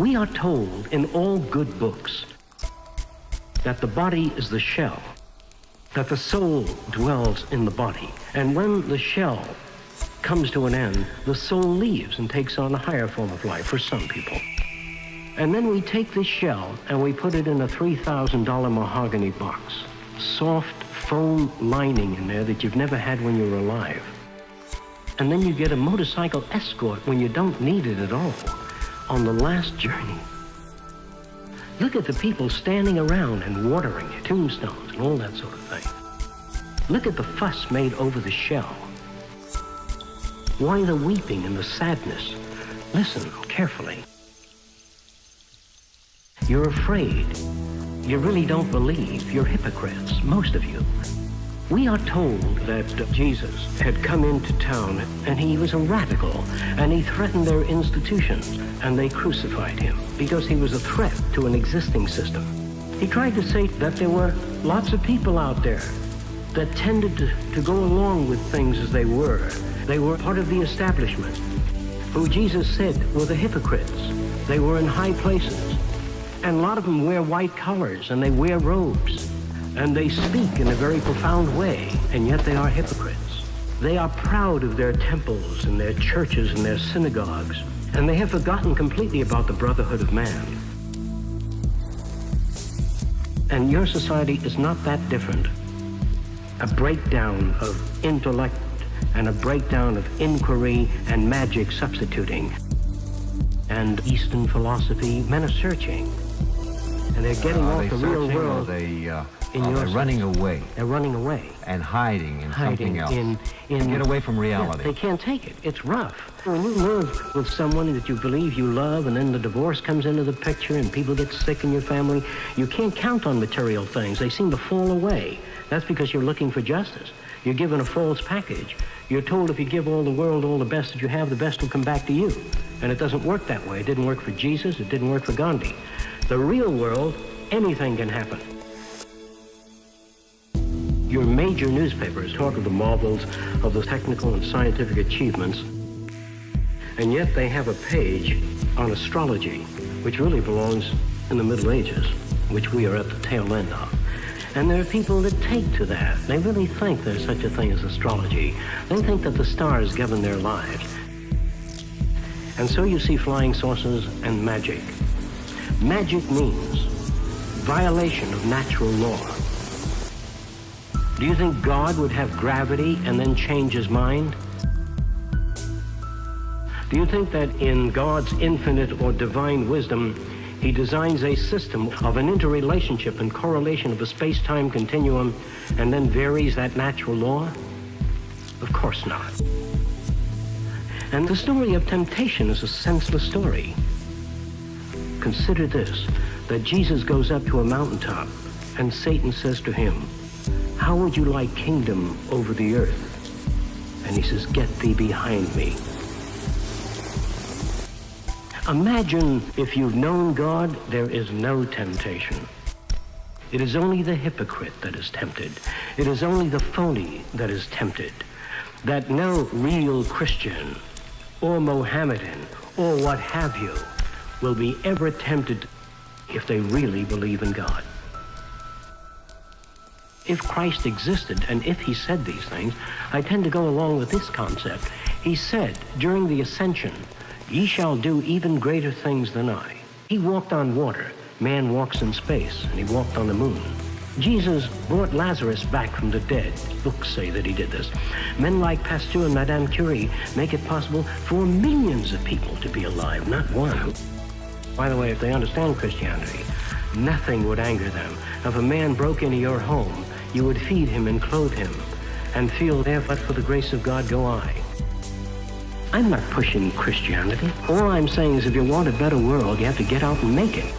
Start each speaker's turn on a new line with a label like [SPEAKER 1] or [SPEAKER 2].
[SPEAKER 1] We are told in all good books that the body is the shell, that the soul dwells in the body. And when the shell comes to an end, the soul leaves and takes on a higher form of life for some people. And then we take this shell and we put it in a $3,000 mahogany box. Soft foam lining in there that you've never had when you were alive. And then you get a motorcycle escort when you don't need it at all on the last journey. Look at the people standing around and watering tombstones and all that sort of thing. Look at the fuss made over the shell. Why the weeping and the sadness? Listen carefully. You're afraid. You really don't believe. You're hypocrites, most of you. We are told that Jesus had come into town and he was a radical and he threatened their institutions and they crucified him because he was a threat to an existing system. He tried to say that there were lots of people out there that tended to, to go along with things as they were. They were part of the establishment, who Jesus said were the hypocrites. They were in high places. And a lot of them wear white collars and they wear robes and they speak in a very profound way, and yet they are hypocrites. They are proud of their temples and their churches and their synagogues, and they have forgotten completely about the brotherhood of man. And your society is not that different. A breakdown of intellect and a breakdown of inquiry and magic substituting. And Eastern philosophy, men are searching. And they're getting
[SPEAKER 2] Are
[SPEAKER 1] off
[SPEAKER 2] they
[SPEAKER 1] the real world.
[SPEAKER 2] they, uh,
[SPEAKER 1] in
[SPEAKER 2] are
[SPEAKER 1] your
[SPEAKER 2] they running away
[SPEAKER 1] They're running away.
[SPEAKER 2] and hiding in
[SPEAKER 1] hiding
[SPEAKER 2] something else?
[SPEAKER 1] in in
[SPEAKER 2] Get away from reality.
[SPEAKER 1] Yeah, they can't take it. It's rough. When you live with someone that you believe you love, and then the divorce comes into the picture, and people get sick in your family, you can't count on material things. They seem to fall away. That's because you're looking for justice. You're given a false package. You're told if you give all the world all the best that you have, the best will come back to you. And it doesn't work that way. It didn't work for Jesus. It didn't work for Gandhi. The real world, anything can happen. Your major newspapers talk of the marvels of the technical and scientific achievements, and yet they have a page on astrology, which really belongs in the Middle Ages, which we are at the tail end of. And there are people that take to that. They really think there's such a thing as astrology. They think that the stars govern their lives. And so you see flying saucers and magic. Magic means violation of natural law. Do you think God would have gravity and then change his mind? Do you think that in God's infinite or divine wisdom, he designs a system of an interrelationship and correlation of a space-time continuum and then varies that natural law? Of course not. And the story of temptation is a senseless story. Consider this, that Jesus goes up to a mountaintop and Satan says to him, how would you like kingdom over the earth? And he says, get thee behind me. Imagine if you've known God, there is no temptation. It is only the hypocrite that is tempted. It is only the phony that is tempted. That no real Christian or Mohammedan or what have you will be ever tempted if they really believe in God. If Christ existed and if he said these things, I tend to go along with this concept. He said during the ascension, Ye shall do even greater things than I. He walked on water. Man walks in space, and he walked on the moon. Jesus brought Lazarus back from the dead. Books say that he did this. Men like Pasteur and Madame Curie make it possible for millions of people to be alive, not one. By the way, if they understand Christianity, nothing would anger them. If a man broke into your home, you would feed him and clothe him and feel there, but for the grace of God go I. I'm not pushing Christianity. All I'm saying is if you want a better world, you have to get out and make it.